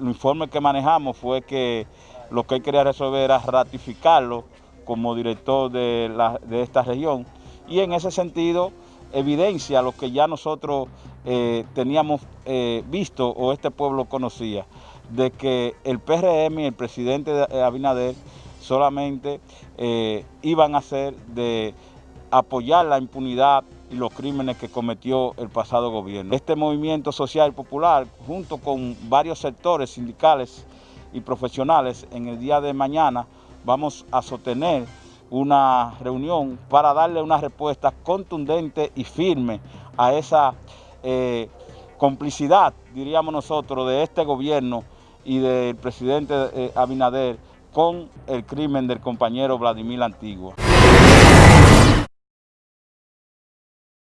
informe que manejamos fue que lo que él quería resolver era ratificarlo como director de, esta región. Y en ese sentido evidencia lo que ya nosotros eh, teníamos eh, visto o este pueblo conocía, de que el PRM y el presidente Abinader solamente eh, iban a ser de apoyar la impunidad y los crímenes que cometió el pasado gobierno. Este movimiento social popular, junto con varios sectores sindicales y profesionales, en el día de mañana vamos a sostener una reunión para darle una respuesta contundente y firme a esa eh, complicidad, diríamos nosotros, de este gobierno y del presidente eh, Abinader con el crimen del compañero Vladimir Antigua.